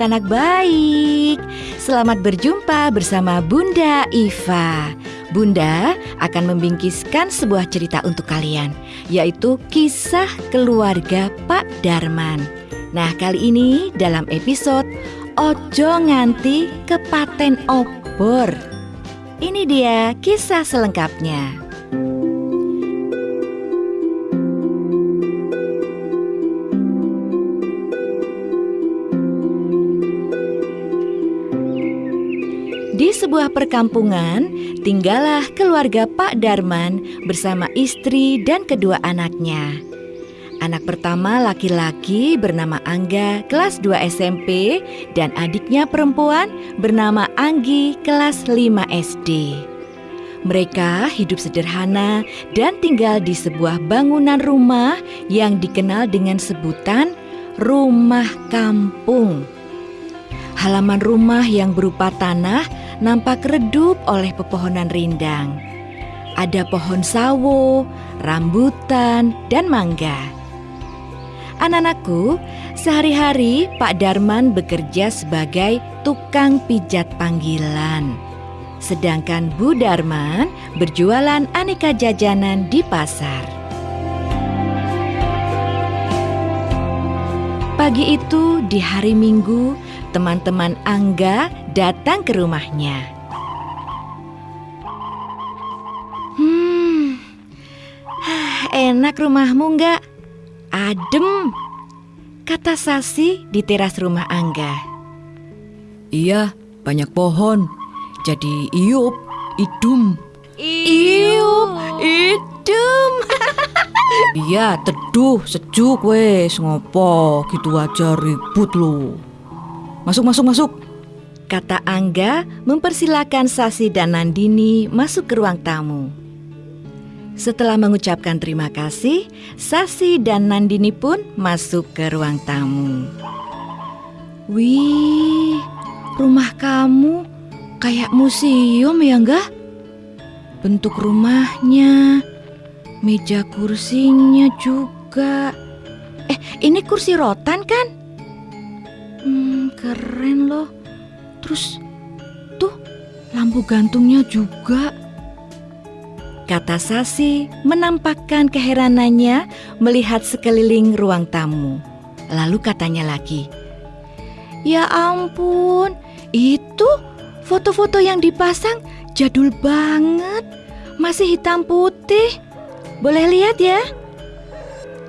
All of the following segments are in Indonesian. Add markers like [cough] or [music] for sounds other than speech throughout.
anak-anak baik. Selamat berjumpa bersama Bunda Iva. Bunda akan membingkiskan sebuah cerita untuk kalian, yaitu kisah keluarga Pak Darman. Nah, kali ini dalam episode Ojo nganti kepaten obor. Ini dia kisah selengkapnya. Sebuah perkampungan, tinggallah keluarga Pak Darman bersama istri dan kedua anaknya. Anak pertama laki-laki bernama Angga kelas 2 SMP dan adiknya perempuan bernama Anggi kelas 5 SD. Mereka hidup sederhana dan tinggal di sebuah bangunan rumah yang dikenal dengan sebutan rumah kampung. Halaman rumah yang berupa tanah nampak redup oleh pepohonan rindang. Ada pohon sawo, rambutan, dan mangga. Anak-anakku, sehari-hari Pak Darman bekerja sebagai tukang pijat panggilan. Sedangkan Bu Darman berjualan aneka jajanan di pasar. Pagi itu di hari Minggu, teman-teman Angga datang ke rumahnya. Hmm, enak rumahmu enggak? Adem, kata Sasi di teras rumah Angga. Iya, banyak pohon. Jadi iup, idum. Iup, idum. iya, teduh, sejuk wes, ngopo gitu aja ribut lu. Masuk, masuk, masuk. Kata Angga mempersilahkan Sasi dan Nandini masuk ke ruang tamu. Setelah mengucapkan terima kasih, Sasi dan Nandini pun masuk ke ruang tamu. Wih, rumah kamu kayak museum ya enggak? Bentuk rumahnya, meja kursinya juga. Eh, ini kursi rotan kan? Hmm, keren loh. Terus tuh lampu gantungnya juga. Kata Sasi menampakkan keheranannya melihat sekeliling ruang tamu. Lalu katanya lagi, "Ya ampun, itu foto-foto yang dipasang jadul banget. Masih hitam putih. Boleh lihat ya?"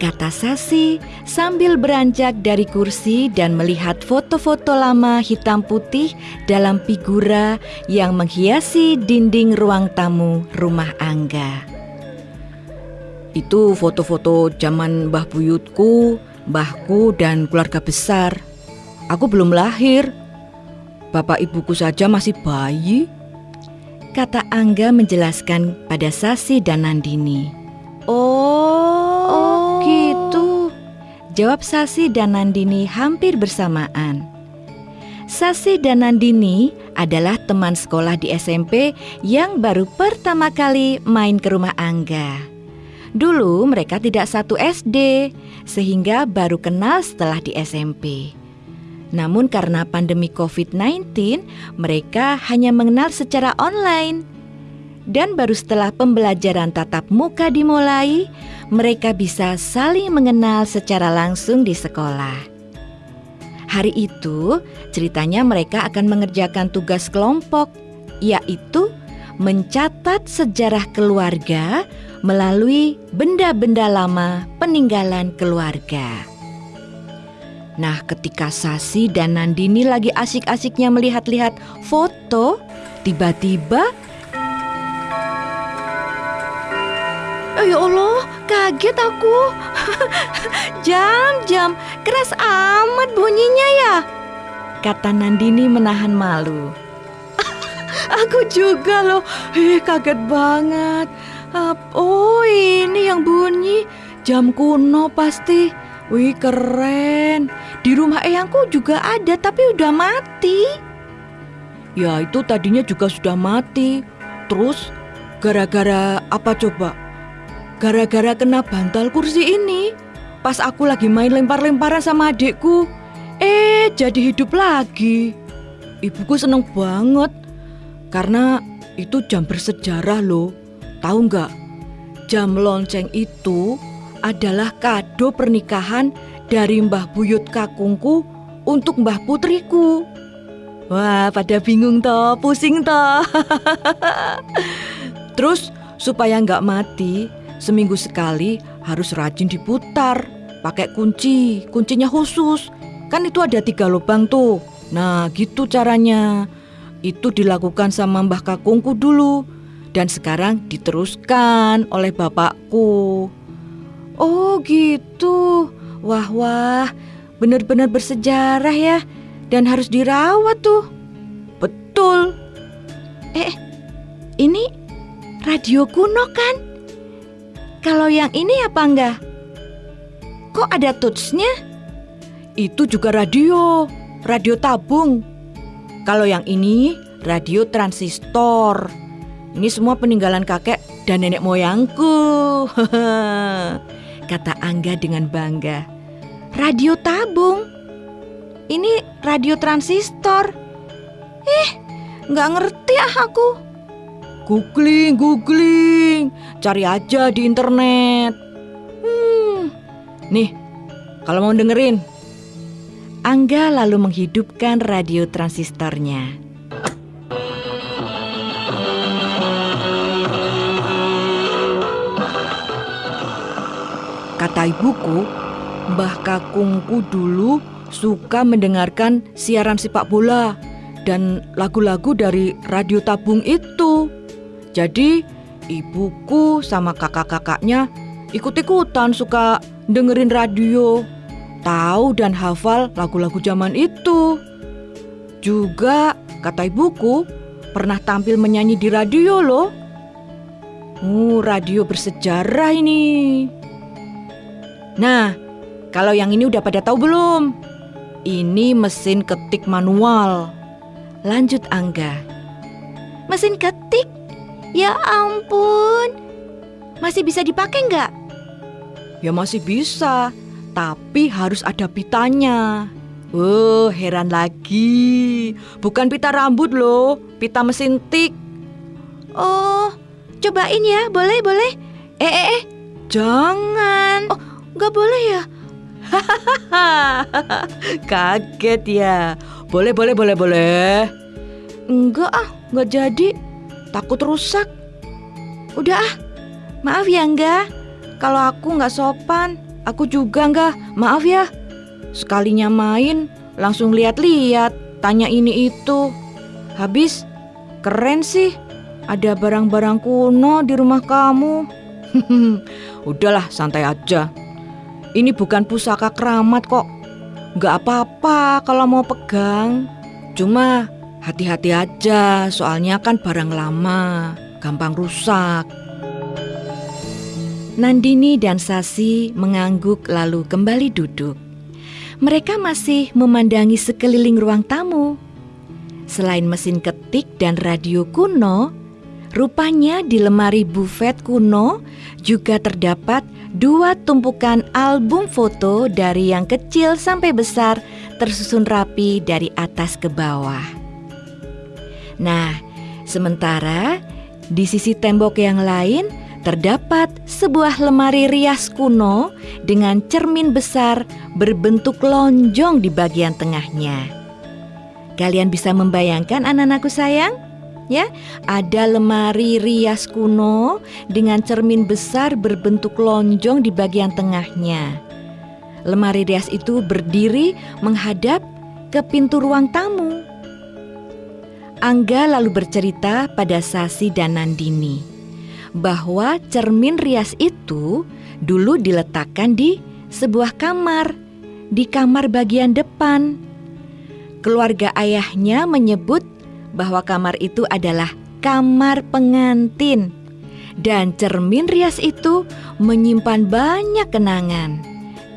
Kata Sasi sambil beranjak dari kursi dan melihat foto-foto lama hitam putih dalam figura yang menghiasi dinding ruang tamu rumah Angga. Itu foto-foto zaman Mbah Buyutku, Mbahku dan keluarga besar. Aku belum lahir. Bapak ibuku saja masih bayi. Kata Angga menjelaskan pada Sasi dan Nandini. Oh. Jawab Sasi dan Nandini hampir bersamaan. Sasi dan Nandini adalah teman sekolah di SMP yang baru pertama kali main ke rumah Angga. Dulu mereka tidak satu SD, sehingga baru kenal setelah di SMP. Namun karena pandemi COVID-19, mereka hanya mengenal secara online. Dan baru setelah pembelajaran tatap muka dimulai, mereka bisa saling mengenal secara langsung di sekolah. Hari itu, ceritanya mereka akan mengerjakan tugas kelompok, yaitu mencatat sejarah keluarga melalui benda-benda lama peninggalan keluarga. Nah, ketika Sasi dan Nandini lagi asik-asiknya melihat-lihat foto, tiba-tiba Oh ya Allah, kaget aku. [laughs] Jam-jam, keras amat bunyinya ya. Kata Nandini menahan malu. [laughs] aku juga loh, eh kaget banget. Oh ini yang bunyi jam kuno pasti. Wih keren. Di rumah eyangku juga ada tapi udah mati. Ya itu tadinya juga sudah mati. Terus gara-gara apa coba? Gara-gara kena bantal kursi ini. Pas aku lagi main lempar-lemparan sama adikku. Eh jadi hidup lagi. Ibuku seneng banget karena itu jam bersejarah loh. Tahu nggak? Jam lonceng itu adalah kado pernikahan dari Mbah Buyut kakungku untuk Mbah Putriku. Wah, pada bingung toh, pusing toh. [laughs] Terus supaya nggak mati, seminggu sekali harus rajin diputar, pakai kunci, kuncinya khusus. Kan itu ada tiga lubang tuh. Nah, gitu caranya. Itu dilakukan sama Mbah Kakungku dulu dan sekarang diteruskan oleh bapakku. Oh, gitu. Wah, wah. Benar-benar bersejarah ya dan harus dirawat tuh. Betul. Eh, ini radio kuno kan? Kalau yang ini apa enggak? Kok ada touchnya? Itu juga radio, radio tabung. Kalau yang ini radio transistor. Ini semua peninggalan kakek dan nenek moyangku. [laughs] Kata Angga dengan bangga. Radio tabung? Ini radio transistor. Eh, nggak ngerti ah aku. Googling, googling, cari aja di internet. Hmm, nih, kalau mau dengerin. Angga lalu menghidupkan radio transistornya. Kata ibuku, Mbah Kakungku dulu suka mendengarkan siaran sepak bola dan lagu-lagu dari radio tabung itu. Jadi ibuku sama kakak-kakaknya ikut-ikutan suka dengerin radio, tahu dan hafal lagu-lagu zaman itu. Juga kata ibuku pernah tampil menyanyi di radio loh. Uh, radio bersejarah ini. Nah, kalau yang ini udah pada tahu belum? Ini mesin ketik manual. Lanjut Angga. Mesin ketik? Ya ampun. Masih bisa dipakai nggak? Ya masih bisa, tapi harus ada pitanya. Oh, heran lagi. Bukan pita rambut loh, pita mesin tik. Oh, cobain ya, boleh, boleh. Eh, eh, eh. Jangan. Oh, nggak boleh ya? [laughs] Kaget ya. Boleh, boleh, boleh, boleh. Enggak ah, nggak jadi. Takut rusak. Udah ah, maaf ya enggak. Kalau aku nggak sopan, aku juga enggak. Maaf ya. Sekalinya main, langsung lihat-lihat, tanya ini itu. Habis, keren sih. Ada barang-barang kuno di rumah kamu. [laughs] Udahlah, santai aja. Ini bukan pusaka keramat kok. Gak apa-apa kalau mau pegang. Cuma hati-hati aja, soalnya kan barang lama, gampang rusak. Nandini dan Sasi mengangguk lalu kembali duduk. Mereka masih memandangi sekeliling ruang tamu. Selain mesin ketik dan radio kuno, rupanya di lemari bufet kuno juga terdapat dua tumpukan album foto dari yang kecil sampai besar tersusun rapi dari atas ke bawah. Nah, sementara di sisi tembok yang lain terdapat sebuah lemari rias kuno dengan cermin besar berbentuk lonjong di bagian tengahnya. Kalian bisa membayangkan anak-anakku sayang? ya. Ada lemari rias kuno dengan cermin besar berbentuk lonjong di bagian tengahnya. Lemari rias itu berdiri menghadap ke pintu ruang tamu. Angga lalu bercerita pada Sasi dan Nandini bahwa cermin rias itu dulu diletakkan di sebuah kamar, di kamar bagian depan. Keluarga ayahnya menyebut bahwa kamar itu adalah kamar pengantin. Dan cermin rias itu menyimpan banyak kenangan.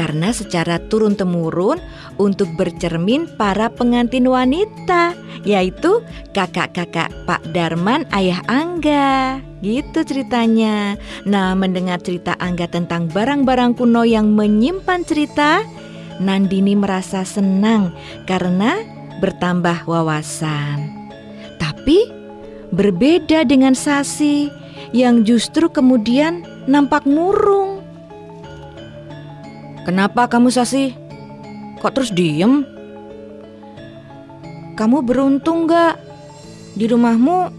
Karena secara turun-temurun untuk bercermin para pengantin wanita, yaitu kakak-kakak Pak Darman ayah Angga. Gitu ceritanya. Nah, mendengar cerita Angga tentang barang-barang kuno yang menyimpan cerita, Nandini merasa senang karena bertambah wawasan. Tapi berbeda dengan Sasi yang justru kemudian nampak murung. Kenapa kamu Sasi? Kok terus diem? Kamu beruntung gak? Di rumahmu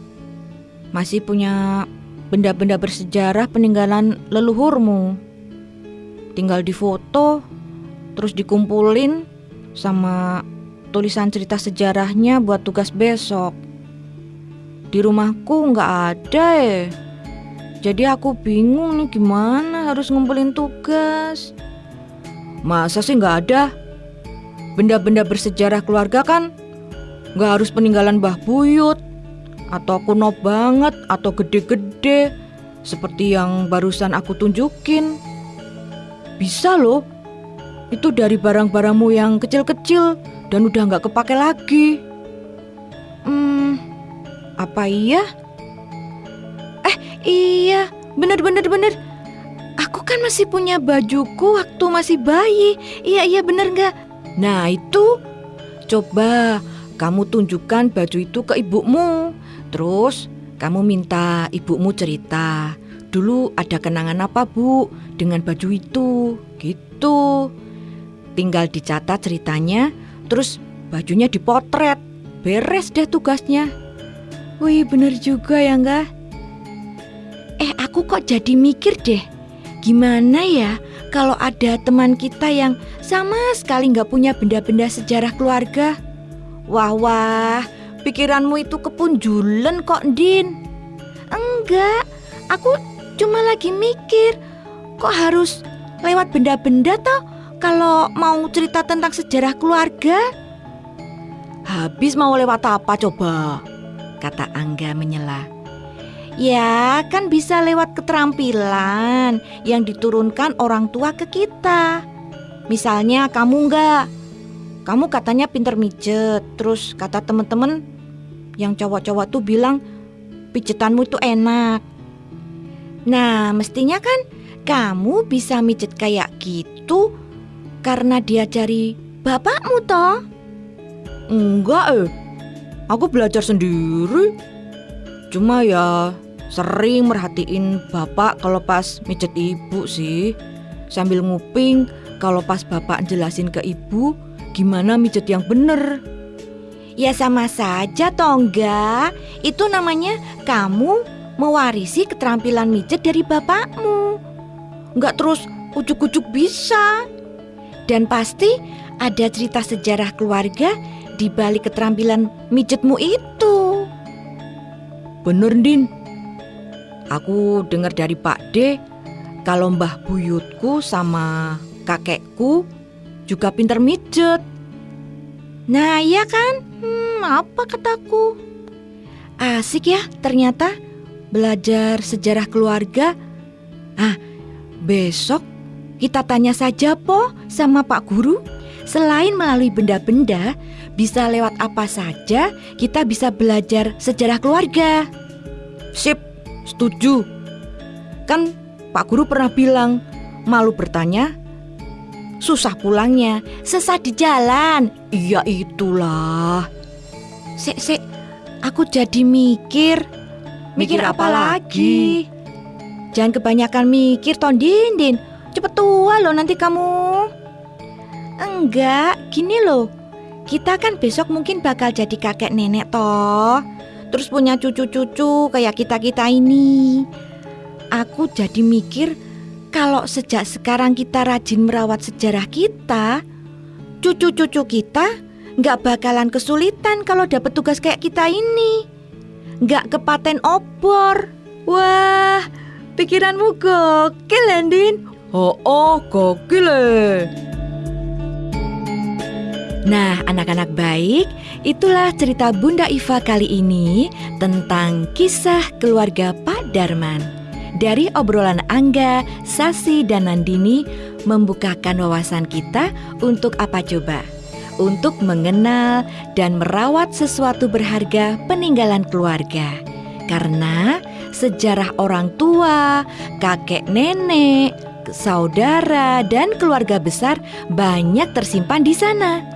masih punya benda-benda bersejarah peninggalan leluhurmu. Tinggal difoto, terus dikumpulin sama tulisan cerita sejarahnya buat tugas besok. Di rumahku nggak ada eh. Jadi aku bingung nih gimana harus ngumpulin tugas. Masa sih nggak ada? Benda-benda bersejarah keluarga kan nggak harus peninggalan Mbah Buyut atau kuno banget atau gede-gede seperti yang barusan aku tunjukin. Bisa loh, itu dari barang-barangmu yang kecil-kecil dan udah nggak kepake lagi. Hmm, apa iya? Eh, iya, bener-bener bener. Aku kan masih punya bajuku waktu masih bayi. Iya, iya bener nggak? Nah itu, coba kamu tunjukkan baju itu ke ibumu. Terus kamu minta ibumu cerita. Dulu ada kenangan apa bu dengan baju itu? Gitu. Tinggal dicatat ceritanya, terus bajunya dipotret. Beres deh tugasnya. Wih bener juga ya enggak? Eh aku kok jadi mikir deh. Gimana ya kalau ada teman kita yang sama sekali nggak punya benda-benda sejarah keluarga? Wah wah, pikiranmu itu kepunjulan kok Din. Enggak, aku cuma lagi mikir kok harus lewat benda-benda toh kalau mau cerita tentang sejarah keluarga. Habis mau lewat apa coba? Kata Angga menyela. Ya, kan bisa lewat keterampilan yang diturunkan orang tua ke kita. Misalnya kamu enggak, kamu katanya pinter mijet, terus kata temen-temen yang cowok-cowok tuh bilang pijetanmu itu enak. Nah, mestinya kan kamu bisa mijet kayak gitu karena diajari bapakmu toh. Enggak eh, aku belajar sendiri. Cuma ya sering merhatiin bapak kalau pas mijet ibu sih. Sambil nguping kalau pas bapak jelasin ke ibu gimana mijet yang bener. Ya sama saja Tongga. Itu namanya kamu mewarisi keterampilan mijet dari bapakmu. Enggak terus ujuk-ujuk bisa. Dan pasti ada cerita sejarah keluarga di balik keterampilan mijetmu itu. Bener, Din. Aku dengar dari Pak D kalau Mbah Buyutku sama kakekku juga pinter mijet. Nah, iya kan? Hmm, apa kataku? Asik ya ternyata belajar sejarah keluarga. Ah, besok kita tanya saja po sama Pak Guru. Selain melalui benda-benda, bisa lewat apa saja kita bisa belajar sejarah keluarga. Sip, setuju. Kan Pak Guru pernah bilang, malu bertanya, susah pulangnya, sesat di jalan. Iya itulah. Sek, sek, aku jadi mikir. Mikir, mikir apa, apa lagi? Jangan kebanyakan mikir, Tondindin. Cepet tua loh nanti kamu. Enggak, gini loh. Kita kan besok mungkin bakal jadi kakek nenek toh. Terus punya cucu-cucu kayak kita-kita ini. Aku jadi mikir kalau sejak sekarang kita rajin merawat sejarah kita, cucu-cucu kita nggak bakalan kesulitan kalau dapat tugas kayak kita ini. Nggak kepaten obor. Wah, pikiranmu gokil, Landin. Oh, oh, gokil. Nah, anak-anak baik, itulah cerita Bunda Iva kali ini tentang kisah keluarga Pak Darman. Dari obrolan Angga, Sasi, dan Nandini membukakan wawasan kita untuk apa coba? Untuk mengenal dan merawat sesuatu berharga peninggalan keluarga. Karena sejarah orang tua, kakek nenek, saudara, dan keluarga besar banyak tersimpan di sana.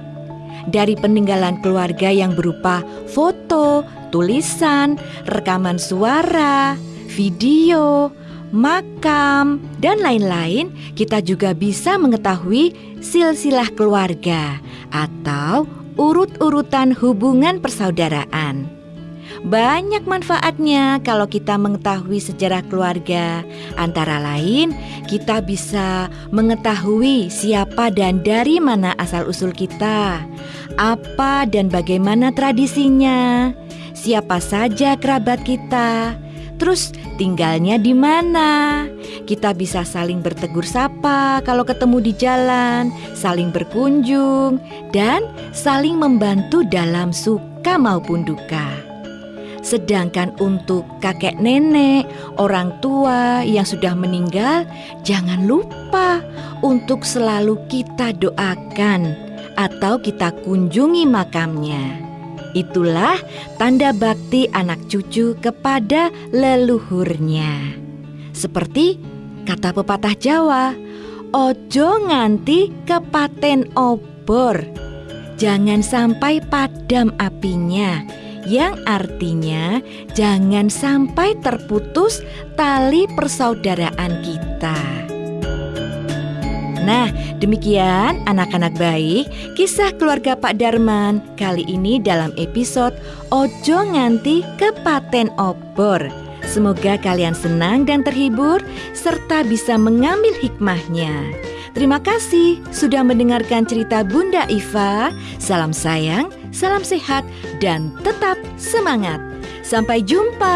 Dari peninggalan keluarga yang berupa foto, tulisan, rekaman suara, video, makam, dan lain-lain, kita juga bisa mengetahui silsilah keluarga atau urut-urutan hubungan persaudaraan. Banyak manfaatnya kalau kita mengetahui sejarah keluarga. Antara lain, kita bisa mengetahui siapa dan dari mana asal-usul kita, apa dan bagaimana tradisinya, siapa saja kerabat kita, terus tinggalnya di mana. Kita bisa saling bertegur sapa kalau ketemu di jalan, saling berkunjung, dan saling membantu dalam suka maupun duka. Sedangkan untuk kakek nenek, orang tua yang sudah meninggal, jangan lupa untuk selalu kita doakan atau kita kunjungi makamnya. Itulah tanda bakti anak cucu kepada leluhurnya. Seperti kata pepatah Jawa, ojo nganti kepaten obor. Jangan sampai padam apinya yang artinya jangan sampai terputus tali persaudaraan kita. Nah, demikian anak-anak baik kisah keluarga Pak Darman kali ini dalam episode Ojo Nganti Kepaten Obor. Semoga kalian senang dan terhibur serta bisa mengambil hikmahnya. Terima kasih sudah mendengarkan cerita Bunda Iva. Salam sayang salam sehat, dan tetap semangat. Sampai jumpa.